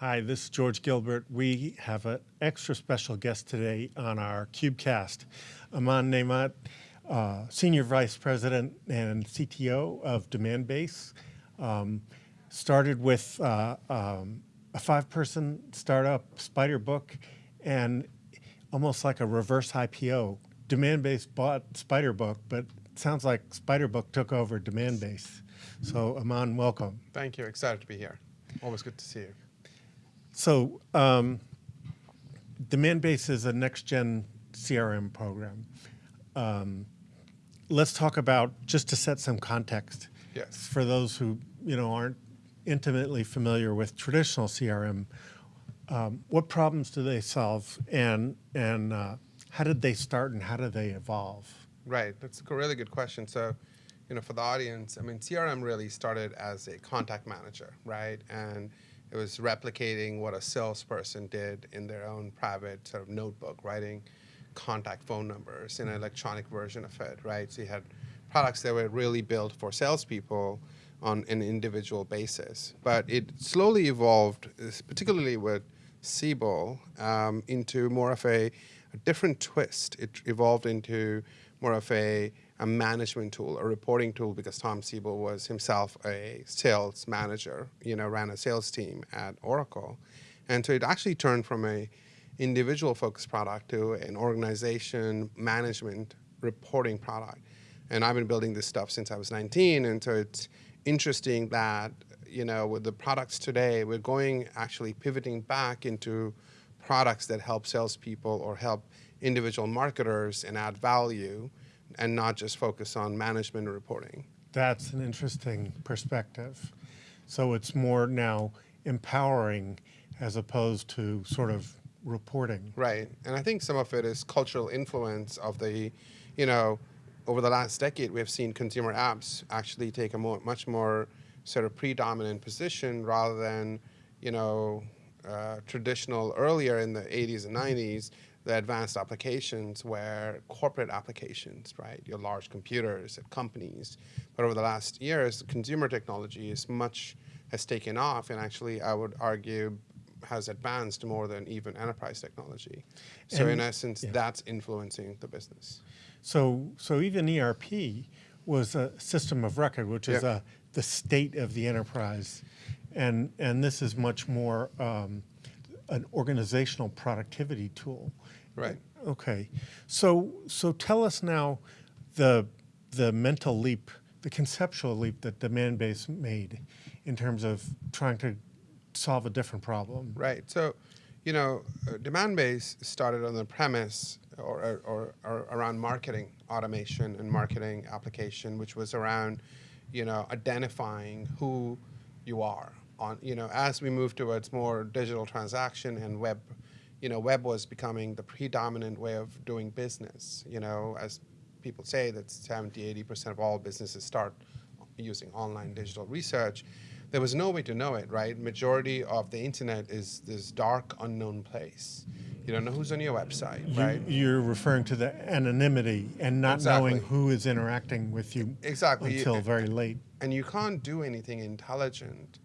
Hi, this is George Gilbert. We have an extra special guest today on our CubeCast. Aman Naimat, uh, Senior Vice President and CTO of Demandbase, um, started with uh, um, a five-person startup, Spiderbook, and almost like a reverse IPO. Demandbase bought Spiderbook, but it sounds like Spiderbook took over Demandbase. So Aman, welcome. Thank you. Excited to be here. Always good to see you. So um, Demandbase is a next-gen CRM program. Um, let's talk about, just to set some context, Yes. for those who you know aren't intimately familiar with traditional CRM, um, what problems do they solve, and and uh, how did they start, and how do they evolve? Right. That's a really good question. So, you know, for the audience, I mean, CRM really started as a contact manager, right? And it was replicating what a salesperson did in their own private sort of notebook, writing contact phone numbers in an electronic version of it, right? So you had products that were really built for salespeople on an individual basis. But it slowly evolved, particularly with Siebel, um, into more of a, a different twist. It evolved into more of a a management tool, a reporting tool, because Tom Siebel was himself a sales manager, you know, ran a sales team at Oracle. And so it actually turned from a individual focused product to an organization management reporting product. And I've been building this stuff since I was 19. And so it's interesting that, you know, with the products today, we're going actually pivoting back into products that help salespeople or help individual marketers and add value and not just focus on management reporting. That's an interesting perspective. So it's more now empowering as opposed to sort of reporting. Right. And I think some of it is cultural influence of the, you know, over the last decade, we have seen consumer apps actually take a more, much more sort of predominant position rather than, you know, uh, traditional earlier in the 80s and 90s the advanced applications were corporate applications, right? Your large computers at companies. But over the last years, consumer technology is much has taken off, and actually, I would argue, has advanced more than even enterprise technology. So And- in essence, yeah. that's influencing the business. So, so even ERP was a system of record, which is Yeah. a, the state of the enterprise. And, and this is much more um, an organizational productivity tool. Right. Okay. So, so tell us now the, the mental leap, the conceptual leap that Demandbase made in terms of trying to solve a different problem. Right. So, you know, uh, Demandbase started on the premise or, or, or, or around marketing automation and marketing application, which was around, you know, identifying who you are on, you know, as we move towards more digital transaction and web, you know, web was becoming the predominant way of doing business, you know, as people say that 70, 80% of all businesses start using online digital research there was no way to know it, right? Majority of the internet is this dark, unknown place. You don't know who's on your website, You, right? You're referring to the anonymity and not knowing who is interacting with you Exactly. until very late. And you can't do anything intelligent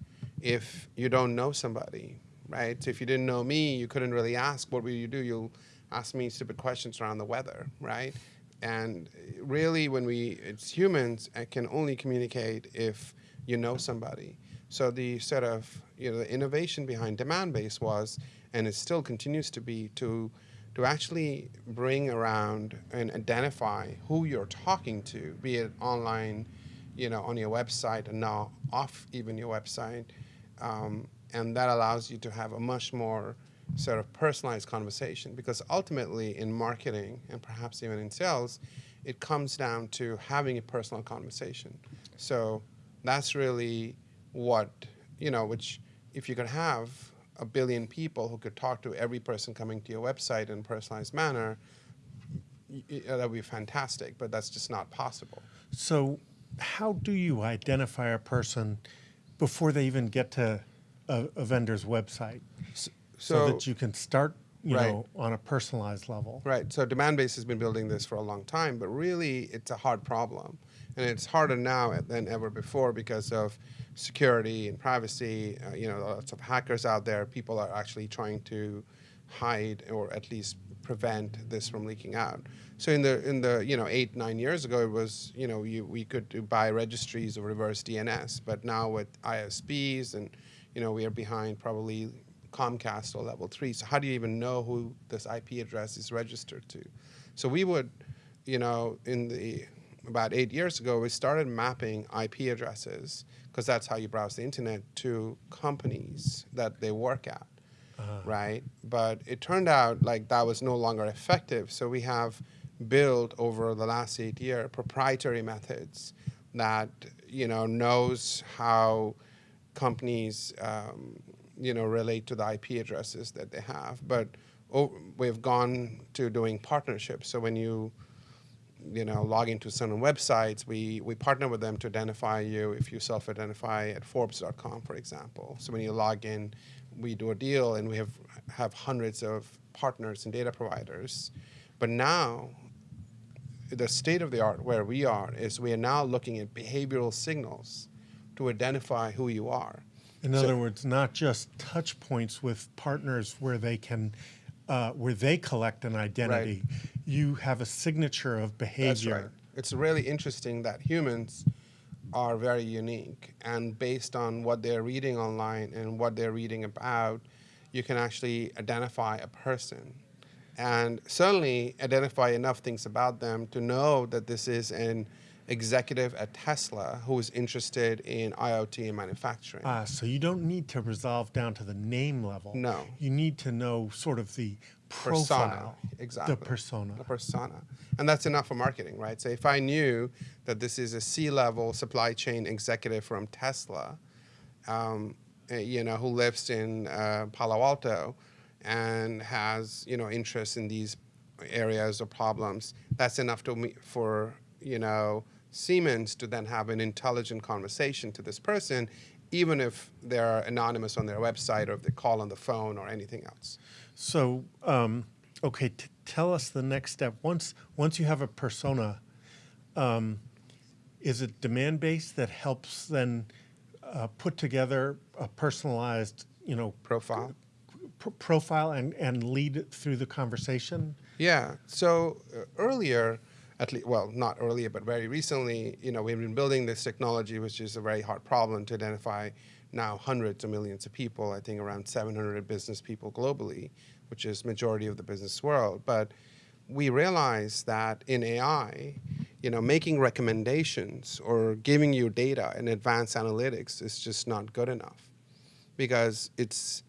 if you don't know somebody, right? So if you didn't know me, you couldn't really ask, what will you do? You'll ask me stupid questions around the weather, right? And really, when we, it's humans, I can only communicate if you know somebody. So the sort of, you know, the innovation behind Demandbase was, and it still continues to be, to to actually bring around and identify who you're talking to, be it online, you know, on your website and now off even your website. Um, and that allows you to have a much more sort of personalized conversation because ultimately in marketing and perhaps even in sales, it comes down to having a personal conversation. So that's really what, you know, which if you could have a billion people who could talk to every person coming to your website in a personalized manner, y- that would be fantastic, but that's just not possible. So, how do you identify a person before they even get to a, a vendor's website, so, So, that you can start, you Right. know, on a personalized level? right, so Demandbase has been building this for a long time, but really it's a hard problem. and it's harder now than ever before because of security and privacy. Uh, you know, lots of hackers out there. People are actually trying to hide or at least prevent this from leaking out. So in the in the you know eight nine years ago, it was you know you, we could buy registries of reverse DNS, but now with ISPs and you know we are behind probably Comcast or Level Three. So how do you even know who this IP address is registered to? So we would, you know, in the about eight years ago, we started mapping IP addresses because that's how you browse the internet to companies that they work at, uh-huh. right? But it turned out like that was no longer effective. So we have built over the last eight years proprietary methods that you know knows how companies um, you know relate to the IP addresses that they have. But oh, we've gone to doing partnerships. So when you you know, log into certain websites, we, we partner with them to identify you if you self-identify at Forbes.com, for example. So when you log in, we do a deal and we have, have hundreds of partners and data providers. But now, the state of the art where we are is we are now looking at behavioral signals to identify who you are. In so, other words, not just touch points with partners where they can uh, where they collect an identity, right. you have a signature of behavior. That's right. It's really interesting that humans are very unique, and based on what they're reading online and what they're reading about, you can actually identify a person and certainly identify enough things about them to know that this is an executive at Tesla who is interested in IoT and manufacturing. Ah, so you don't need to resolve down to the name level. No. You need to know sort of the profile. Persona, exactly. The persona. The persona. And that's enough for marketing, right? So if I knew that this is a C-level supply chain executive from Tesla, um, eh, you know, who lives in uh, Palo Alto and has, you know, interest in these areas or problems, that's enough to me for, you know, Siemens to then have an intelligent conversation to this person, even if they're anonymous on their website or if they call on the phone or anything else. So, um, okay, tell us the next step. Once once you have a persona, um, is it demand based that helps then uh, put together a personalized, you know, profile, profile and and lead through the conversation? Yeah. So uh, earlier at least, well, not earlier, but very recently, you know, we've been building this technology, which is a very hard problem to identify now hundreds of millions of people, I think around 700 business people globally, which is majority of the business world. But we realize that in AI, you know, making recommendations or giving you data and advanced analytics is just not good enough because it's,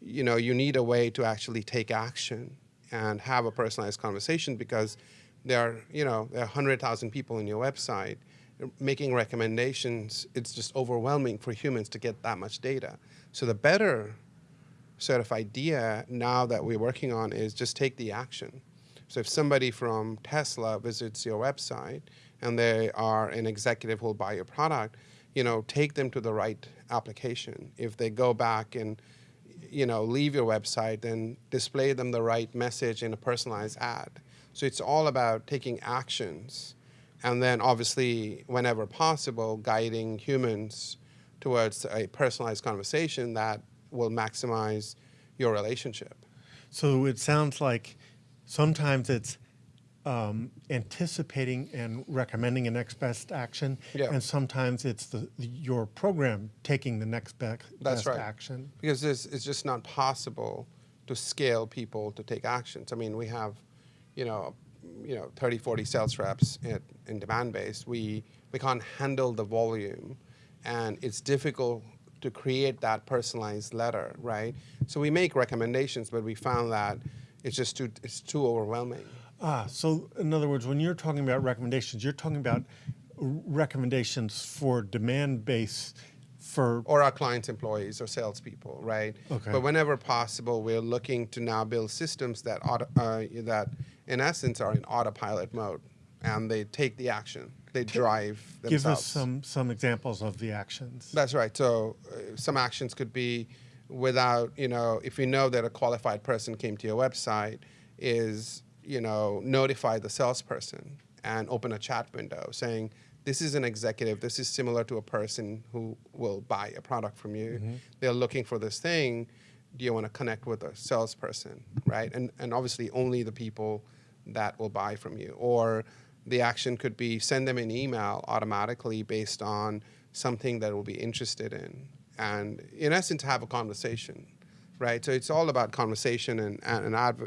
you know, you need a way to actually take action and have a personalized conversation because there are, you know, there are 100,000 people on your website making recommendations. It's just overwhelming for humans to get that much data. So the better sort of idea now that we're working on is just take the action. So if somebody from Tesla visits your website and they are an executive who will buy your product, you know, take them to the right application. If they go back and you know, leave your website, then display them the right message in a personalized ad. So it's all about taking actions and then obviously, whenever possible, guiding humans towards a personalized conversation that will maximize your relationship. So it sounds like sometimes it's um, anticipating and recommending a next best action, yeah. and sometimes it's the, the, your program taking the next be That's best right. action. Because it's, it's just not possible to scale people to take actions. I mean, we have you know, you know, 30, 40 sales reps in, in Demandbase, we, we can't handle the volume. And it's difficult to create that personalized letter, right? So we make recommendations, but we found that it's just too, it's too overwhelming. Ah, so in other words, when you're talking about recommendations, you're talking about recommendations for Demandbase for or our clients' employees or salespeople, right? Okay. But whenever possible, we're looking to now build systems that auto, uh, that in essence are in autopilot mode, and they take the action. They drive themselves. Give us some some examples of the actions. That's right. So uh, some actions could be without you know if you know that a qualified person came to your website, is you know notify the salesperson and open a chat window saying this is an executive. This is similar to a person who will buy a product from you. Mm-hmm. They're looking for this thing. Do you want to connect with a salesperson, right? And and obviously only the people that will buy from you. Or the action could be send them an email automatically based on something that will be interested in, and in essence have a conversation, right? So it's all about conversation and, and an ad,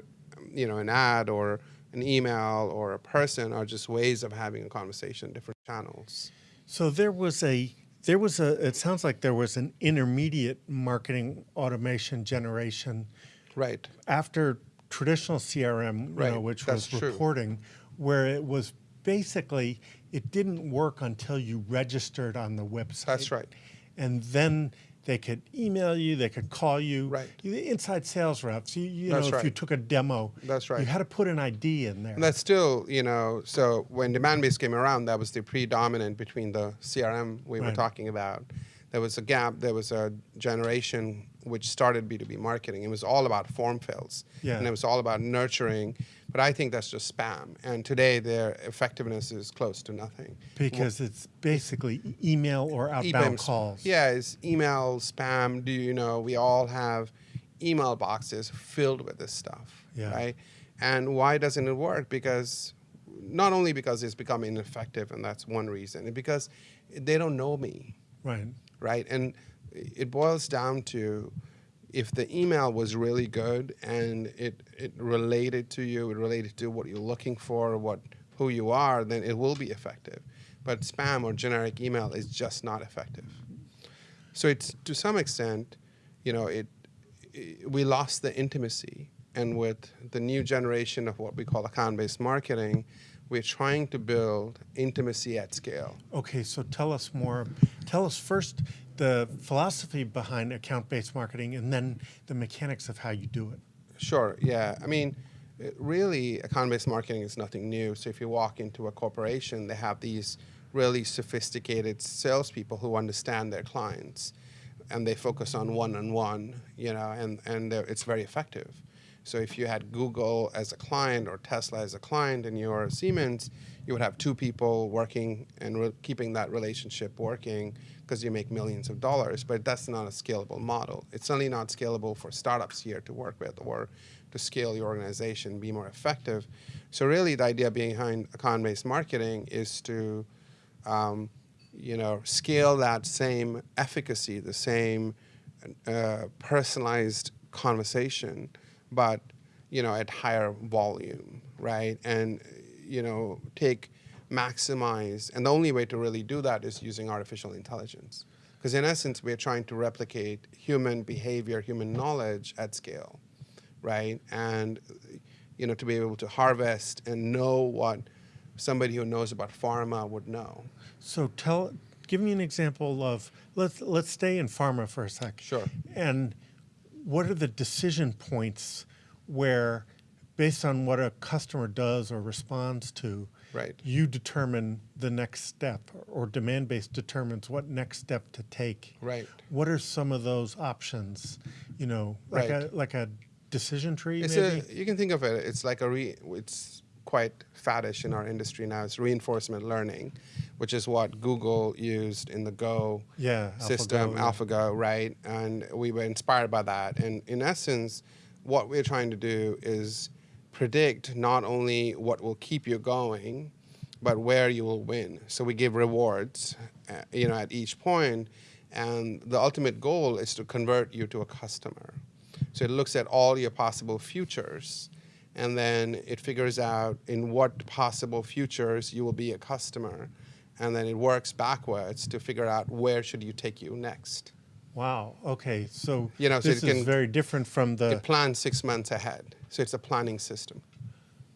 you know, an ad or an email or a person are just ways of having a conversation, different channels. So there was a there was a it sounds like there was an intermediate marketing automation generation Right. after traditional CRM, you Right, know, which that's was true. reporting, where it was basically it didn't work until you registered on the website. That's right. And then they could email you, they could call you. Right. The inside sales reps, you, you know, if you took a demo, That's right. you had to put an ID in there. And that's still, you know, so when Demandbase came around, that was the predominant between the CRM we were talking about. There was a gap, there was a generation which started B2B marketing. It was all about form fills. Yeah. And it was all about nurturing. But I think that's just spam. And today their effectiveness is close to nothing. because it's basically email or outbound calls. Yeah, it's email, spam. Do you know? We all have email boxes filled with this stuff, Yeah. right? And why doesn't it work? Because not only because it's become ineffective, and that's one reason, and because they don't know me, Right. right? And it boils down to if the email was really good and it, it related to you, it related to what you're looking for, what who you are, then it will be effective. But spam or generic email is just not effective. So it's to some extent, you know, it, it we lost the intimacy, and with the new generation of what we call account-based marketing, we're trying to build intimacy at scale. Okay, so tell us more. Tell us first the philosophy behind account-based marketing, and then the mechanics of how you do it. Sure. Yeah. I mean, really, account-based marketing is nothing new. So if you walk into a corporation, they have these really sophisticated salespeople who understand their clients, and they focus on one-on-one. You know, and and it's very effective. So if you had Google as a client or Tesla as a client, and you're Siemens, you would have two people working and keeping that relationship working because you make millions of dollars. But that's not a scalable model. It's certainly not scalable for startups here to work with or to scale your organization, be more effective. So really, the idea behind account-based marketing is to, um, you know, scale that same efficacy, the same uh, personalized conversation, but you know, at higher volume, right? And you know, take maximize, and the only way to really do that is using artificial intelligence, because in essence, we're trying to replicate human behavior, human knowledge at scale, right? And you know, to be able to harvest and know what somebody who knows about pharma would know. So tell, give me an example of let's let's stay in pharma for a sec. Sure. And what are the decision points where, based on what a customer does or responds to, Right. you determine the next step, or demand based determines what next step to take. Right. What are some of those options? You know, like Right. a like a decision tree. It's maybe. a you can think of it. It's like a re. It's quite faddish in our industry now. It's reinforcement learning, which is what Google used in the Go Yeah, system, AlphaGo. AlphaGo, right? And we were inspired by that. And in essence, what we're trying to do is predict not only what will keep you going, but where you will win. So we give rewards, uh, you know, at each point, and the ultimate goal is to convert you to a customer. So it looks at all your possible futures, and then it figures out in what possible futures you will be a customer, and then it works backwards to figure out where should you take you next. Wow. Okay. So You know, so this it is can- very different from the. It plans six months ahead, so it's a planning system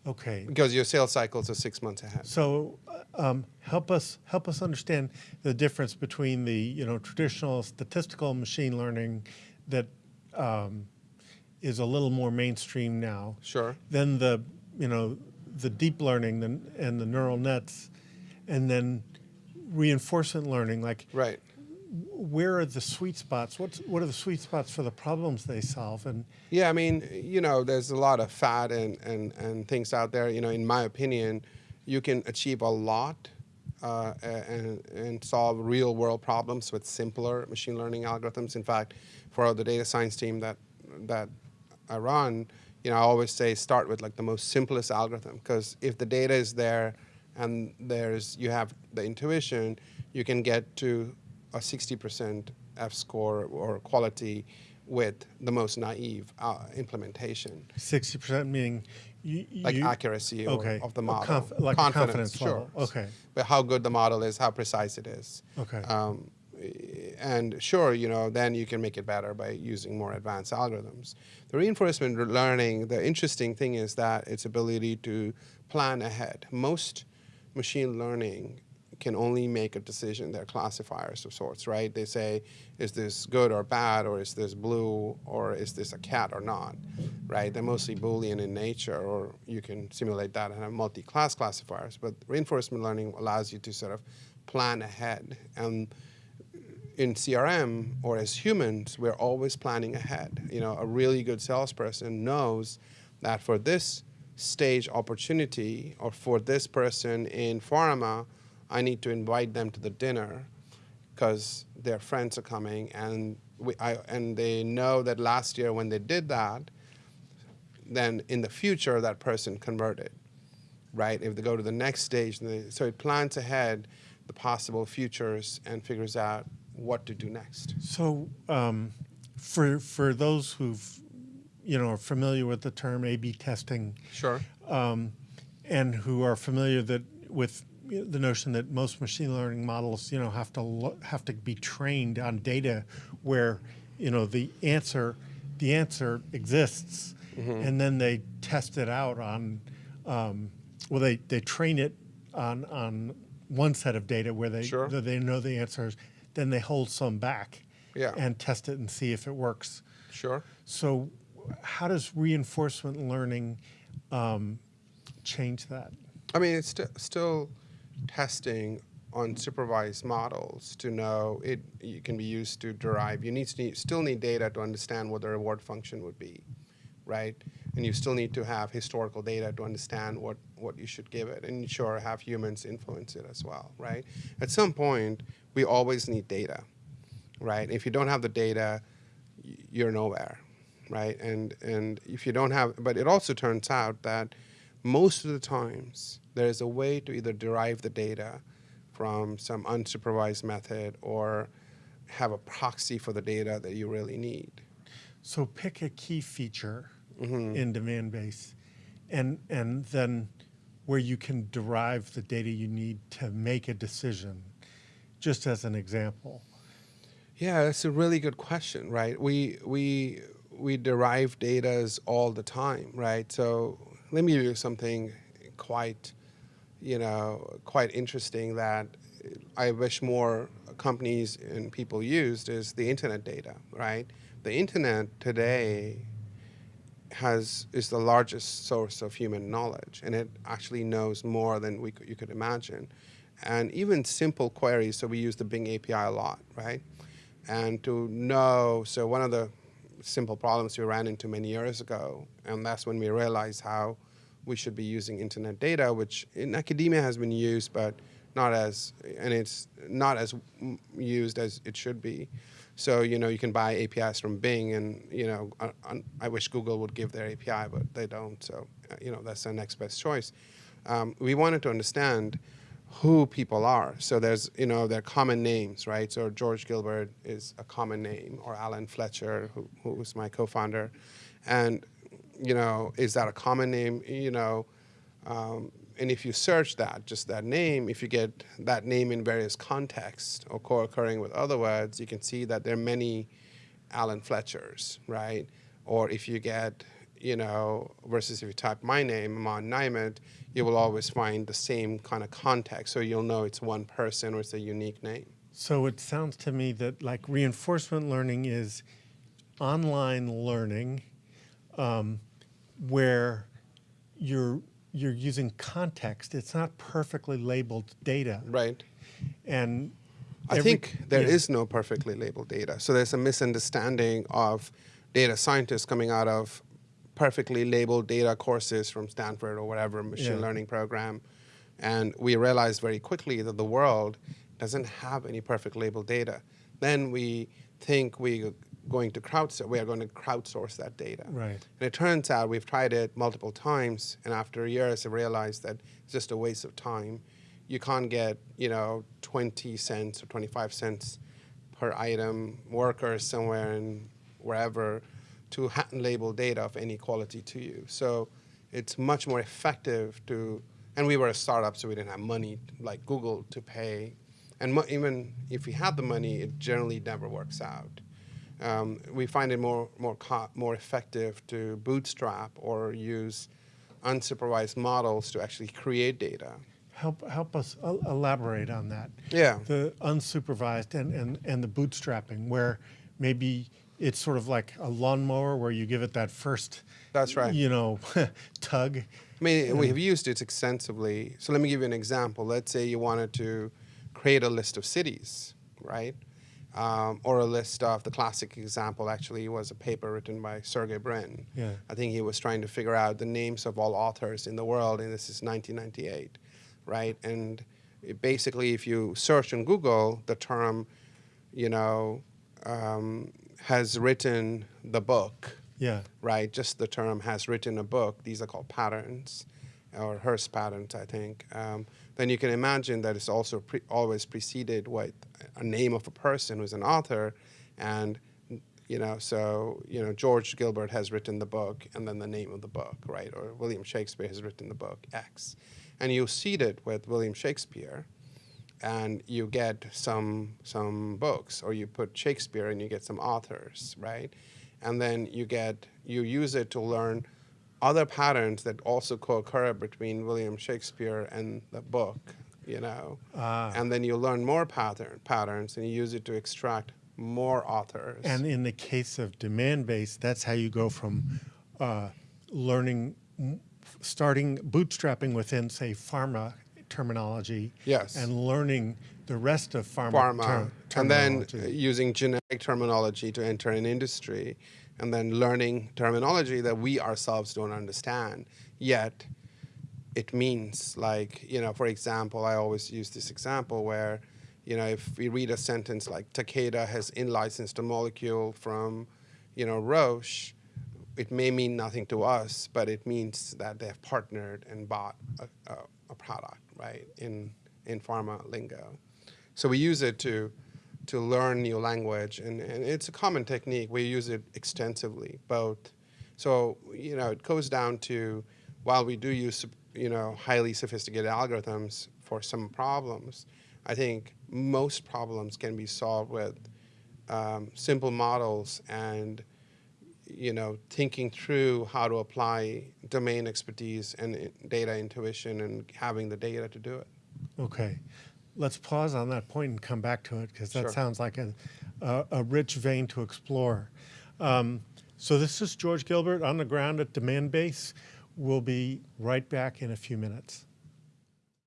okay. because your sales cycles are six months ahead. So um, help us help us understand the difference between the you know traditional statistical machine learning that um, is a little more mainstream now. Sure. Then the you know the deep learning and, and the neural nets, and then reinforcement learning. Like Right. Where are the sweet spots? What's what are the sweet spots for the problems they solve? And Yeah, I mean, you know, there's a lot of fat and, and, and things out there. You know, in my opinion, you can achieve a lot uh, and, and solve real world problems with simpler machine learning algorithms. In fact, for the data science team that that I run, you know, I always say start with like the most simplest algorithm because if the data is there and there's you have the intuition, you can get to a 60% F score or quality with the most naive uh, implementation. 60% meaning you, like you, accuracy okay. of the model. conf- like a confidence sure. level. Okay. But how good the model is, how precise it is. Okay. Um, and sure, you know, then you can make it better by using more advanced algorithms. The reinforcement learning, the interesting thing is that its ability to plan ahead. Most machine learning can only make a decision. They're classifiers of sorts, right? They say, is this good or bad, or is this blue, or is this a cat or not, right? They're mostly Boolean in nature, or you can simulate that and have multi-class classifiers. But reinforcement learning allows you to sort of plan ahead. And in CRM or as humans, we're always planning ahead. You know, a really good salesperson knows that for this stage opportunity or for this person in pharma, I need to invite them to the dinner because their friends are coming and we, I, and they know that last year when they did that, then in the future that person converted, right? If they go to the next stage, they, so it plans ahead the possible futures and figures out what to do next. So um, for, for those who've, you know, are familiar with the term A-B testing Sure. um, and who are familiar that with the notion that most machine learning models, you know, have to have to be trained on data where, you know, the answer the answer exists, and then they test it out on, um, well, they, they train it on on one set of data where they Sure. they know the answers, then they hold some back, Yeah. and test it and see if it works. Sure. So, how does reinforcement learning um, change that? I mean, it's st- still testing on supervised models to know it, it can be used to derive. You need to need, still need data to understand what the reward function would be, right? And you still need to have historical data to understand what, what you should give it, and sure, have humans influence it as well, right? At some point, we always need data, right? If you don't have the data, you're nowhere, right? And and if you don't have, but it also turns out that most of the times there is a way to either derive the data from some unsupervised method or have a proxy for the data that you really need. So pick a key feature Mm-hmm. in Demandbase, and and then where you can derive the data you need to make a decision. Just as an example. Yeah, that's a really good question, right? We we we derive data all the time, right? So let me give you something quite, you know, quite interesting that I wish more companies and people used is the internet data, right? The internet today has is the largest source of human knowledge, and it actually knows more than we you could imagine. And even simple queries, so we use the Bing API a lot, right? And to know, so one of the simple problems we ran into many years ago, and that's when we realized how we should be using internet data, which in academia has been used, but not as, and it's not as used as it should be. So you know you can buy APIs from Bing, and you know I, I- I wish Google would give their API, but they don't. So uh, you know that's the next best choice. Um, we wanted to understand who people are. So there's you know their common names, right? So George Gilbert is a common name, or Alan Fletcher, who who was my co-founder, and you know is that a common name? You know. Um, and if you search that, just that name, if you get that name in various contexts or co-occurring with other words, you can see that there are many Alan Fletchers, right? Or if you get, you know, versus if you type my name, Aman Naimat, you will always find the same kind of context. So you'll know it's one person or it's a unique name. So it sounds to me that like reinforcement learning is online learning um, where you're you're using context. It's not perfectly labeled data. Right. And I every- think there yeah. is no perfectly labeled data. So there's a misunderstanding of data scientists coming out of perfectly labeled data courses from Stanford or whatever machine Yeah. learning program And we realized very quickly that the world doesn't have any perfect labeled data. Then we think we going to crowdsource, we are going to crowdsource that data. Right. And it turns out we've tried it multiple times, and after years, I realized that it's just a waste of time. You can't get, you know, 20 cents or 25 cents per item workers somewhere and wherever to label data of any quality to you. So it's much more effective to, and we were a startup, so we didn't have money like Google to pay. And even if we had the money, it generally never works out. Um, we find it more more co- more effective to bootstrap or use unsupervised models to actually create data. Help, help us elaborate on that. Yeah. The unsupervised and, and, and the bootstrapping, where maybe it's sort of like a lawnmower where you give it that first, That's right. you know, tug. I mean, we have used it extensively. So let me give you an example. Let's say you wanted to create a list of cities, right? Um, or a list of the classic example actually was a paper written by Sergey Brin. Yeah. I think he was trying to figure out the names of all authors in the world, and this is 1998, right? And it basically, if you search in Google the term, you know, um, has written the book, Yeah. right? Just the term has written a book. These are called patterns, or Hearst patterns, I think. Um, then you can imagine that it's also pre- always preceded with a name of a person who's an author, and you know, so you know, George Gilbert has written the book, and then the name of the book, right? Or William Shakespeare has written the book X, and you seed it with William Shakespeare and you get some some books or you put shakespeare and you get some authors right and then you get you use it to learn other patterns that also co-occur between william shakespeare and the book you know Ah. and then you learn more pattern patterns and you use it to extract more authors And in the case of demand based, that's how you go from uh, learning, starting bootstrapping within, say, pharma terminology. Yes. And learning the rest of pharma, pharma, ter- and then using generic terminology to enter an industry, and then learning terminology that we ourselves don't understand. Yet, it means like you know, for example, I always use this example where, you know, if we read a sentence like Takeda has in-licensed a molecule from, you know, Roche. It may mean nothing to us, but it means that they have partnered and bought a, a, a product, right? In in pharma lingo. So we use it to to learn new language, and, and it's a common technique. We use it extensively, both. So you know, it goes down to while we do use you know highly sophisticated algorithms for some problems, I think most problems can be solved with um, simple models and you know thinking through how to apply domain expertise and data intuition and having the data to do it. Okay. Let's pause on that point and come back to it because that Sure. sounds like a, a, a rich vein to explore. Um, so, this is George Gilbert on the ground at Demandbase. We'll be right back in a few minutes.